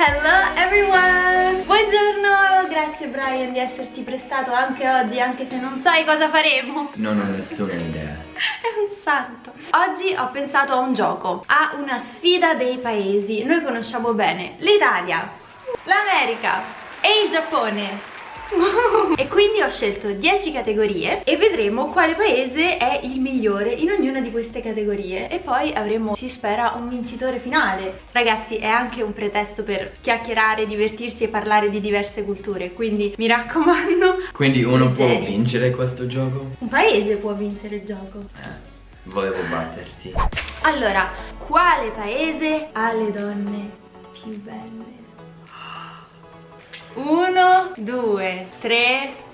Hello everyone! Buongiorno! Grazie Brian di esserti prestato anche oggi, anche se non sai cosa faremo. Non ho nessuna idea. È un santo. Oggi ho pensato a un gioco, a una sfida dei paesi. Noi conosciamo bene l'Italia, l'America e il Giappone. E quindi ho scelto 10 categorie e vedremo quale paese è il migliore in ognuna di queste categorie. E poi avremo, si spera, un vincitore finale. Ragazzi è anche un pretesto per chiacchierare, divertirsi e parlare di diverse culture quindi mi raccomando quindi uno può vincere questo gioco? un paese può vincere il gioco. Eh, volevo batterti. Allora, quale paese ha le donne più belle? Uno, due, tre,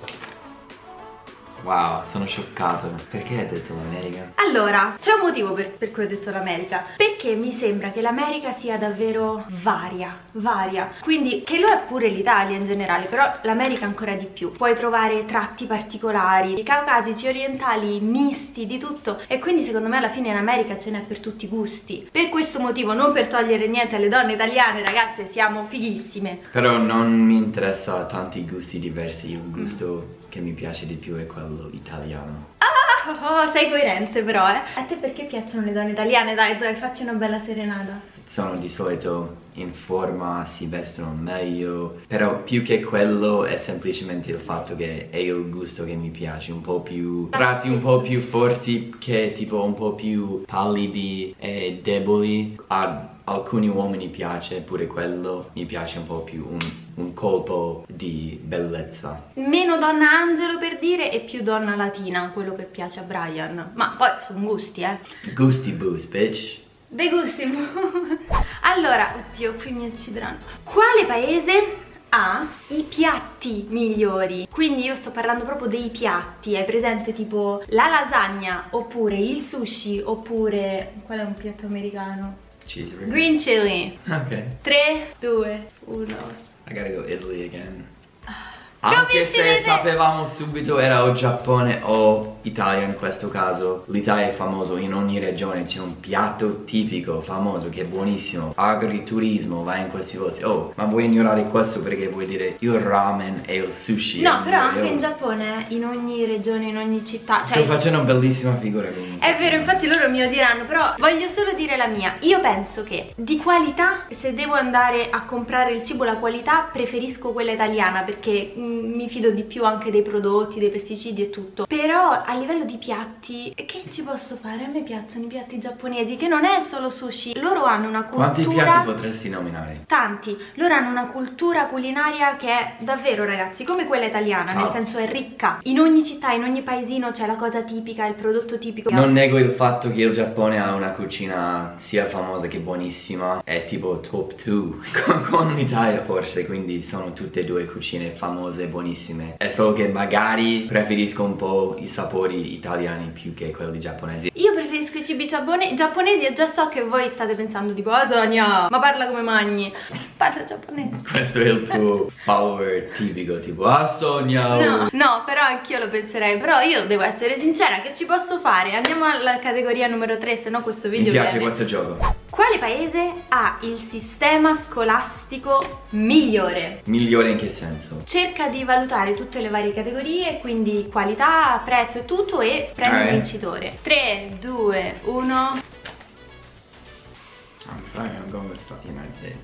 Wow, sono scioccato. Perché hai detto l'America? Allora, c'è un motivo per, per, cui ho detto l'America. Perché mi sembra che l'America sia davvero varia, varia. Quindi, che lo è pure l'Italia in generale, però l'America ancora di più. Puoi trovare tratti particolari, caucasici, orientali, misti, di tutto. E quindi secondo me alla fine in America ce n'è per tutti i gusti. Per questo motivo, non per togliere niente alle donne italiane, ragazze, siamo fighissime. Però non mi interessa tanti gusti diversi, il gusto... Mm che mi piace di più è quello italiano. Ah, oh, sei coerente però, eh. A te perché piacciono le donne italiane? Dai, dai, facci una bella serenata. Sono di solito in forma, si vestono meglio, però più che quello è semplicemente il fatto che è il gusto che mi piace, un po' più tratti un po' più forti che tipo un po' più pallidi e deboli. A alcuni uomini piace pure quello, mi piace un po' più un un colpo di bellezza. Meno donna angelo per dire e più donna latina, quello che piace a Brian. Ma poi sono gusti, eh. Gusti boost, bitch. De gusti Allora, oddio, qui mi uccideranno. Quale paese ha i piatti migliori quindi io sto parlando proprio dei piatti è presente tipo la lasagna oppure il sushi oppure qual è un piatto americano? Cheeseburger green chili. Ok 3, 2, 1 I gotta go Italy again. Ah. Anche se sapevamo subito era o Giappone o Italia in questo caso. L'Italia è famoso in ogni regione. C'è un piatto tipico famoso che è buonissimo. Agriturismo vai in questi posti. Oh ma vuoi ignorare questo perché vuoi dire il ramen e il sushi? No però anche io. in Giappone in ogni regione in ogni città cioè, Sto facendo una bellissima figura comunque È vero infatti loro mi odieranno Però voglio solo dire la mia. Io penso che di qualità Se devo andare a comprare il cibo la qualità Preferisco quella italiana Perché mm, mi fido di più anche dei prodotti Dei pesticidi e tutto Però a livello di piatti, che ci posso fare? A me piacciono i piatti giapponesi, che non è solo sushi. Loro hanno una cultura... Quanti piatti potresti nominare? Tanti. Loro hanno una cultura culinaria che è davvero, ragazzi, come quella italiana, Ciao. nel senso è ricca. In ogni città, in ogni paesino c'è la cosa tipica, il prodotto tipico. Non nego il fatto che il Giappone ha una cucina sia famosa che buonissima. È tipo top 2 con l'Italia forse, quindi sono tutte e due cucine famose e buonissime. È solo che magari preferisco un po' i sapori italiani più che quelli giapponesi Io preferisco i cibi giapponesi e già so che voi state pensando tipo Ah Sonia, ma parla come magni Parla giapponese Questo è il tuo follower tipico tipo Ah Sonia No, no però anch'io lo penserei Però io devo essere sincera, che ci posso fare? Andiamo alla categoria numero 3 se no questo video Mi piace viene. questo gioco quale paese ha il sistema scolastico migliore? Migliore in che senso? Cerca di valutare tutte le varie categorie, quindi qualità, prezzo e tutto e prendi il vincitore. 3, 2, 1...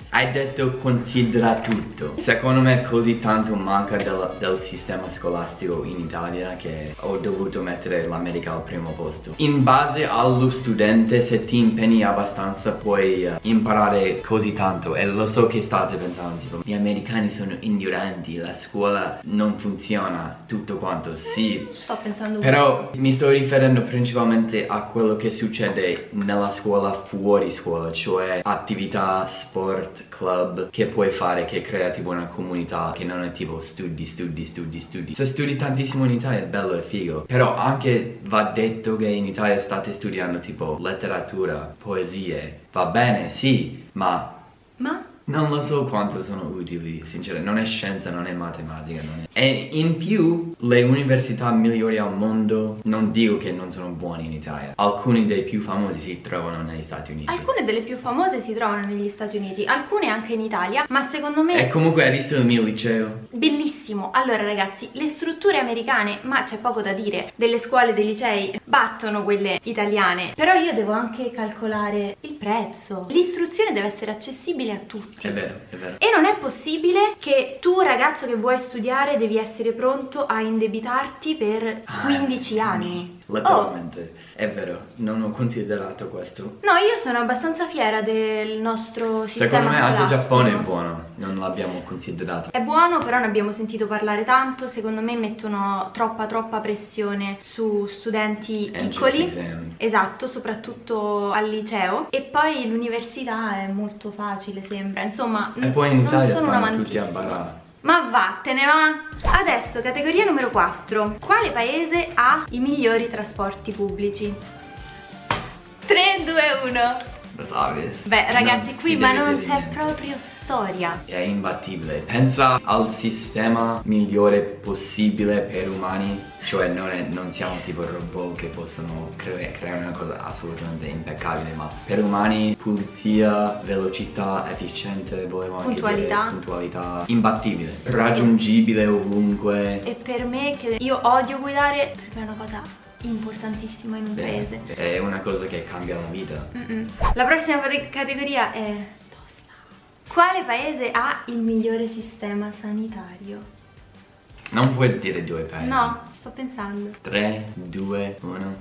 Hai detto considera tutto. Secondo me così tanto manca del, del, sistema scolastico in Italia che ho dovuto mettere l'America al primo posto. In base allo studente, se ti impegni abbastanza puoi uh, imparare così tanto. E lo so che state pensando, tipo, gli americani sono ignoranti, la scuola non funziona, tutto quanto. Sì. Sto pensando Però mi sto riferendo principalmente a quello che succede nella scuola fuori scuola, cioè cioè attività, sport, club che puoi fare che crea tipo una comunità che non è tipo studi, studi, studi, studi. Se studi tantissimo in Italia è bello e figo, però anche va detto che in Italia state studiando tipo letteratura, poesie, va bene, sì, ma... Non lo so quanto sono utili, sinceramente, non è scienza, non è matematica, non è... E in più, le università migliori al mondo, non dico che non sono buone in Italia, alcuni dei più famosi si trovano negli Stati Uniti. Alcune delle più famose si trovano negli Stati Uniti, alcune anche in Italia, ma secondo me... E comunque hai visto il mio liceo? Bellissimo! Allora ragazzi, le strutture americane, ma c'è poco da dire, delle scuole, dei licei, battono quelle italiane, però io devo anche calcolare il prezzo. L'istruzione deve essere accessibile a tutti. È vero, è vero. E non è possibile che tu ragazzo che vuoi studiare devi essere pronto a indebitarti per Ah, 15 anni. Letteralmente, è vero, non ho considerato questo. No, io sono abbastanza fiera del nostro sistema Secondo me anche il. Giappone è buono, non l'abbiamo considerato. È buono, però ne abbiamo sentito parlare tanto, secondo me mettono troppa troppa pressione su studenti Entrance piccoli. Esatto, soprattutto al liceo e poi l'università è molto facile sembra, insomma E poi in non Italia sono tutti a mantissima. Ma vattene va! Adesso categoria numero 4. Quale paese ha i migliori trasporti pubblici? 3, 2, 1. That's obvious. Beh ragazzi Non qui ma non c'è proprio storia. È imbattibile. Pensa al sistema migliore possibile per umani. Cioè non, è- non siamo tipo robot che possono cre- creare una cosa assolutamente impeccabile, ma per umani pulizia, velocità, efficiente, volevo Puntualità. puntualità, imbattibile, raggiungibile ovunque. E per me che io odio guidare, per me è una cosa importantissima in un Beh, paese. È una cosa che cambia la vita. Mm-mm. La prossima cate- categoria è tosta. Quale paese ha il migliore sistema sanitario? Non puoi dire due paesi. No, sto pensando. 3, 2, 1.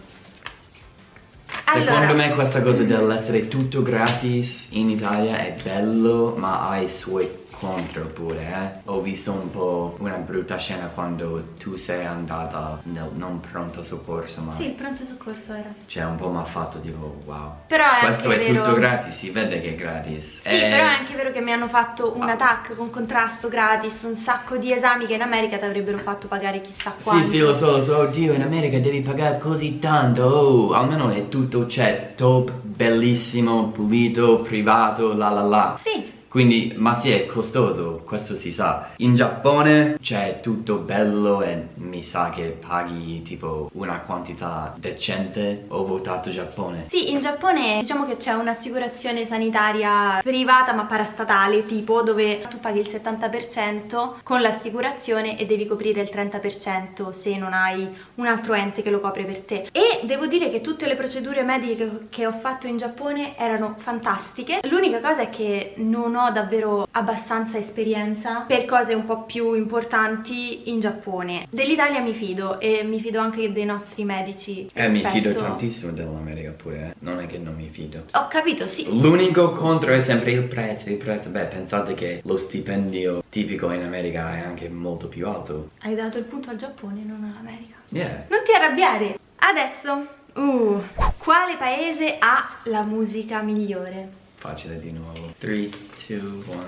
Allora. Secondo me questa cosa dell'essere tutto gratis in Italia è bello, ma ha i suoi contro pure, eh. Ho visto un po' una brutta scena quando tu sei andata nel non pronto soccorso, ma Sì, il pronto soccorso era. cioè un po' mi ha fatto tipo wow. Però è Questo è vero... tutto gratis, si vede che è gratis. Sì, Eh, però è anche vero che mi hanno fatto un Ah. attack con contrasto gratis, un sacco di esami che in America ti avrebbero fatto pagare chissà quanto. Sì, sì, lo so, lo so, oddio, in America devi pagare così tanto, oh, almeno è tutto, c'è top, bellissimo, pulito, privato, la la la. Sì, Quindi, ma sì, è costoso, questo si sa. In Giappone c'è tutto bello e mi sa che paghi tipo una quantità decente. Ho votato Giappone. Sì, in Giappone diciamo che c'è un'assicurazione sanitaria privata ma parastatale tipo dove tu paghi il 70% con l'assicurazione e devi coprire il 30% se non hai un altro ente che lo copre per te. E devo dire che tutte le procedure mediche che ho fatto in Giappone erano fantastiche. L'unica cosa è che non ho davvero abbastanza esperienza per cose un po' più importanti in Giappone. Dell'Italia mi fido e mi fido anche dei nostri medici. Eh, mi fido rispetto- tantissimo dell'America pure, eh. Non è che non mi fido. Ho capito, sì. L'unico contro è sempre il prezzo, il prezzo. Beh, pensate che lo stipendio tipico in America è anche molto più alto. Hai dato il punto al Giappone, non all'America. Yeah. Non ti arrabbiare. Adesso, uh, quale paese ha la musica migliore? Facile di nuovo. 3, 2, 1.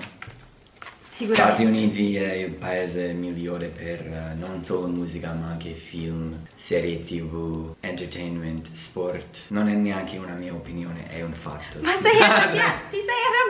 Sicuramente. Stati Uniti è il paese migliore per eh, non solo musica ma anche film, serie tv, entertainment, sport. Non è neanche una mia opinione, è un fatto. Ma sei arrabbiato? Ti sei arrabbiato?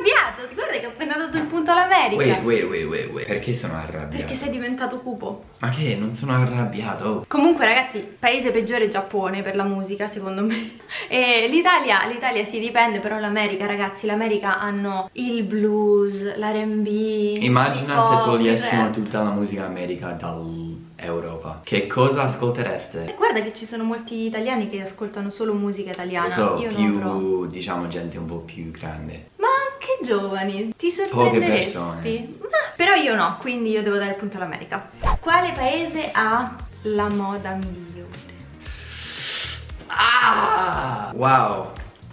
Guarda che ho appena dato il punto all'America. Wait, wait, wait, wait, wait. Perché sono arrabbiato? Perché sei diventato cupo. Ma che? Non sono arrabbiato. Comunque ragazzi, paese peggiore è Giappone per la musica secondo me E l'Italia, l'Italia si dipende però l'America ragazzi L'America hanno il blues, l'R&B Immagina se togliessimo tutta la musica America dall'Europa. Che cosa ascoltereste? E Guarda che ci sono molti italiani che ascoltano solo musica italiana so, Io più, diciamo, gente un po' più grande. Giovani, ti sorprenderesti. Ma, Però io no, quindi io devo dare il punto all'America Quale paese ha la moda migliore? Ah! Wow!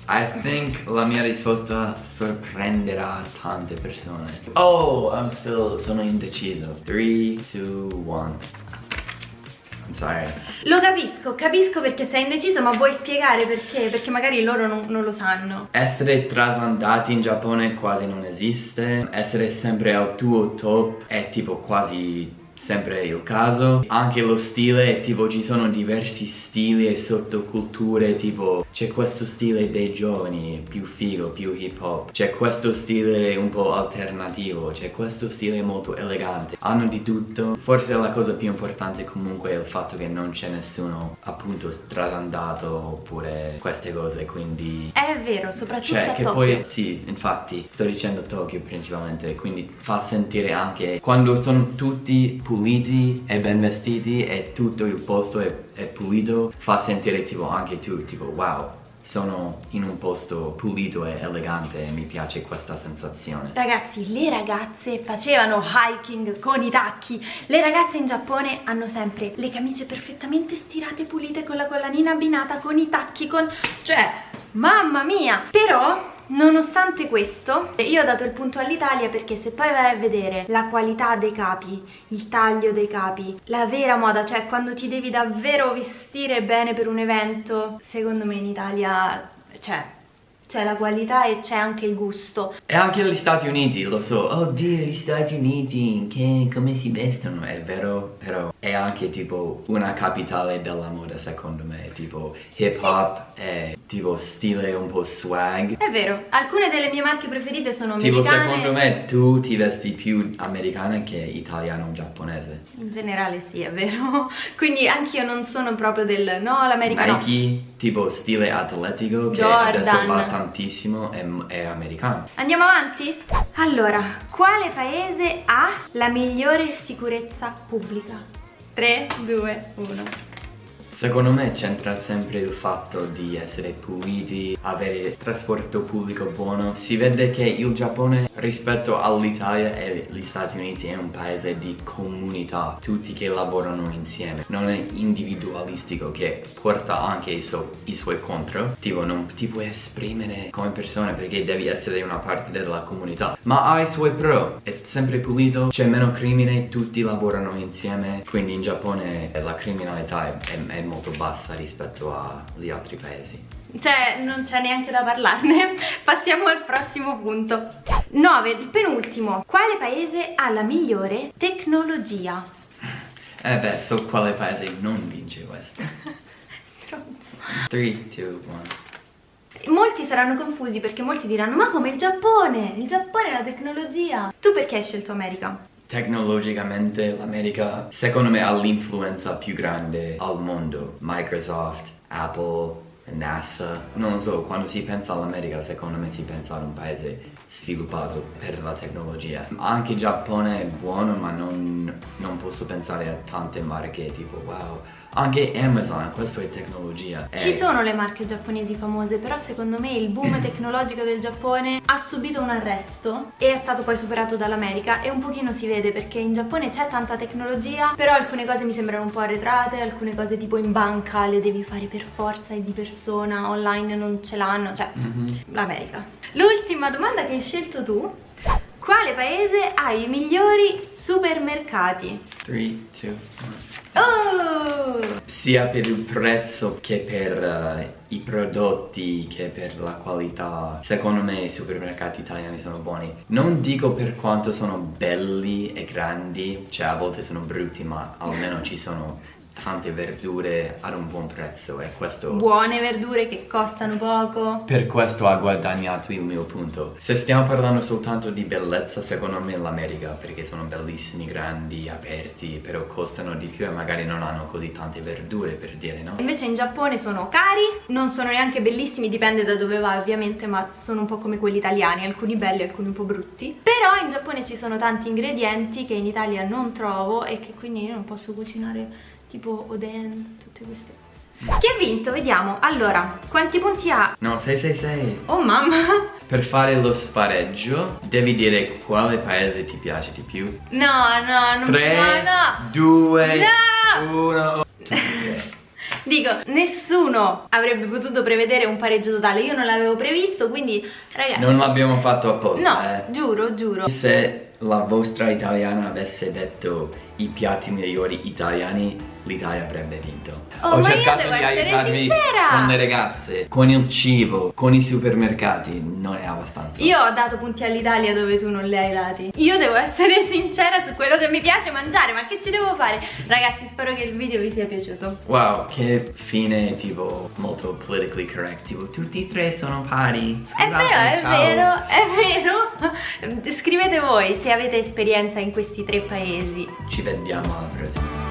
I think la mia risposta sorprenderà tante persone. Oh, I'm still, sono indeciso. 3, 2, 1. Sorry. Lo capisco, capisco perché sei indeciso ma vuoi spiegare perché? Perché magari loro non, non lo sanno Essere trasandati in Giappone quasi non esiste. Essere sempre al tuo top è tipo quasi sempre il caso. Anche lo stile tipo ci sono diversi stili e sottoculture tipo c'è questo stile dei giovani più figo più hip hop. C'è questo stile un po' alternativo c'è questo stile molto elegante. Hanno di tutto. Forse la cosa più importante comunque è il fatto che non c'è nessuno appunto stradandato oppure queste cose quindi è vero soprattutto cioè a che Tokyo. poi sì infatti sto dicendo Tokyo principalmente quindi fa sentire anche quando sono tutti puliti e ben vestiti e tutto il posto è, è pulito fa sentire tipo anche tu tipo wow sono in un posto pulito e elegante e mi piace questa sensazione Ragazzi, le ragazze facevano hiking con i tacchi. Le ragazze in Giappone hanno sempre le camicie perfettamente stirate, pulite, con la collanina abbinata, con i tacchi, con... Cioè, mamma mia! Però, nonostante questo, io ho dato il punto all'Italia perché se poi vai a vedere la qualità dei capi, il taglio dei capi, la vera moda, cioè quando ti devi davvero vestire bene per un evento, secondo me in Italia, cioè, c'è la qualità e c'è anche il gusto. e anche gli Stati Uniti lo so oddio gli Stati Uniti che come si vestono è vero però è anche tipo una capitale della moda secondo me tipo hip hop e tipo stile un po' swag È vero, alcune delle mie marche preferite sono Tipo americane. secondo me tu ti vesti più americana che italiano-giapponese In generale sì, è vero. Quindi anch'io non sono proprio del no, l'America no. Nike tipo stile atletico che Jordan. adesso va tantissimo è, è americano Andiamo avanti? Allora, quale paese ha la migliore sicurezza pubblica? 3, 2, 1. Secondo me c'entra sempre il fatto di essere puliti, avere trasporto pubblico buono. Si vede che il Giappone rispetto all'Italia e gli Stati Uniti è un paese di comunità, tutti che lavorano insieme. Non è individualistico che porta anche i, so- i suoi contro. Tipo non ti puoi esprimere come persona perché devi essere una parte della comunità. Ma ha i suoi pro, è sempre pulito, c'è meno crimine, tutti lavorano insieme. Quindi in Giappone la criminalità è, è- è molto bassa rispetto agli altri paesi. Cioè, non c'è neanche da parlarne. Passiamo al prossimo punto. 9, il penultimo. Quale paese ha la migliore tecnologia? Eh beh, so quale paese non vince questo. Stronzo. 3, 2, 1. Molti saranno confusi perché molti diranno ma come il Giappone? Il Giappone è la tecnologia. Tu perché hai scelto America? Tecnologicamente l'America secondo me ha l'influenza più grande al mondo. Microsoft, Apple, NASA. Non so, quando si pensa all'America secondo me si pensa ad un paese sviluppato per la tecnologia. Anche il Giappone è buono ma non, non posso pensare a tante marche tipo wow. Anche Amazon, questo è tecnologia. Ci Eh, sono le marche giapponesi famose, però secondo me il boom tecnologico del Giappone ha subito un arresto e è stato poi superato dall'America e un pochino si vede perché in Giappone c'è tanta tecnologia, però alcune cose mi sembrano un po' arretrate, alcune cose tipo in banca le devi fare per forza e di persona, online non ce l'hanno, cioè mhm. l'America. L'ultima domanda che hai scelto tu, quale paese ha i migliori supermercati? 3, 2, 1. Oh! sia per il prezzo che per eh, i prodotti che per la qualità secondo me i supermercati italiani sono buoni non dico per quanto sono belli e grandi cioè a volte sono brutti ma almeno ci sono tante verdure ad un buon prezzo e questo Buone verdure che costano poco. per questo ha guadagnato il mio punto. Se stiamo parlando soltanto di bellezza, secondo me l'America, perché sono bellissimi, grandi, aperti, però costano di più e magari non hanno così tante verdure per dire, no? Invece in Giappone sono cari, non sono neanche bellissimi, dipende da dove vai ovviamente, ma sono un po' come quelli italiani, alcuni belli, alcuni un po' brutti. Però in Giappone ci sono tanti ingredienti che in Italia non trovo e che quindi io non posso cucinare tipo oden, tutte queste cose. Chi ha vinto? Vediamo. Allora, quanti punti ha? No, 666. Oh mamma! Per fare lo spareggio devi dire quale paese ti piace di più. No, no, non 3, no, no. 2, No! 1. Dico, nessuno avrebbe potuto prevedere un pareggio totale, io non l'avevo previsto, quindi ragazzi... Non l'abbiamo fatto apposta, No, eh. giuro, giuro. Se la vostra italiana avesse detto i piatti migliori italiani l'Italia avrebbe vinto. Oh, Ho cercato di essere aiutarmi sincera! con le ragazze, con il cibo, con i supermercati, non è abbastanza. Io ho dato punti all'Italia dove tu non li hai dati. Io devo essere sincera su quello che mi piace mangiare, ma che ci devo fare? Ragazzi, spero che il video vi sia piaciuto. Wow, che fine tipo molto politically correct, tipo tutti e tre sono pari. È Scusate, vero, è ciao. vero, è vero. Scrivete voi se avete esperienza in questi tre paesi. Ci vediamo alla prossima.